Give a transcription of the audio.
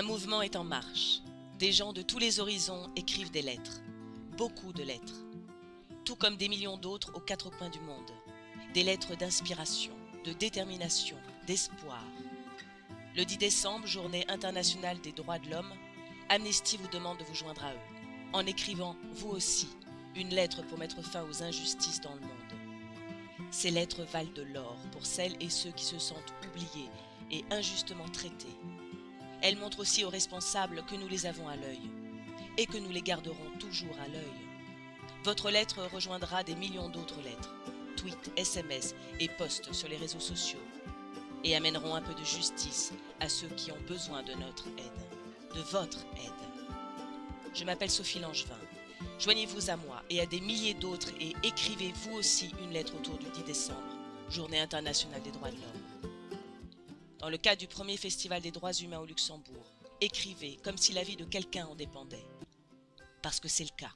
Un mouvement est en marche. Des gens de tous les horizons écrivent des lettres. Beaucoup de lettres. Tout comme des millions d'autres aux quatre coins du monde. Des lettres d'inspiration, de détermination, d'espoir. Le 10 décembre, journée internationale des droits de l'homme, Amnesty vous demande de vous joindre à eux, en écrivant, vous aussi, une lettre pour mettre fin aux injustices dans le monde. Ces lettres valent de l'or pour celles et ceux qui se sentent oubliés et injustement traités. Elles montrent aussi aux responsables que nous les avons à l'œil et que nous les garderons toujours à l'œil. Votre lettre rejoindra des millions d'autres lettres, tweets, SMS et posts sur les réseaux sociaux et amèneront un peu de justice à ceux qui ont besoin de notre aide, de votre aide. Je m'appelle Sophie Langevin. Joignez-vous à moi et à des milliers d'autres et écrivez vous aussi une lettre autour du 10 décembre, Journée internationale des droits de l'homme. Dans le cadre du premier festival des droits humains au Luxembourg, écrivez comme si la vie de quelqu'un en dépendait. Parce que c'est le cas.